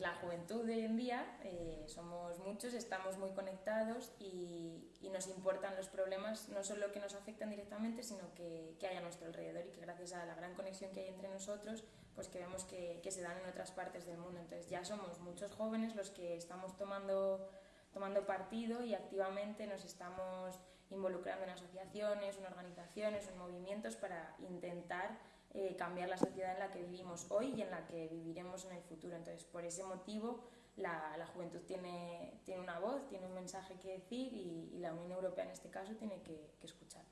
la juventud de hoy en día, eh, somos muchos, estamos muy conectados y, nos importan los problemas, no solo que nos afectan directamente, sino que, que, hay a nuestro alrededor y que gracias a la gran conexión que hay entre nosotros, pues que vemos que, que se dan en otras partes del mundo. Entonces ya somos muchos jóvenes los que estamos tomando, tomando partido y activamente nos estamos involucrando en asociaciones, en organizaciones, en movimientos para intentar eh, cambiar la sociedad en la que vivimos hoy y en la que viviremos en el futuro. Entonces, por ese motivo, la, juventud tiene, tiene, una voz, tiene un mensaje que decir y, la Unión Europea en este caso tiene que, que escucharnos.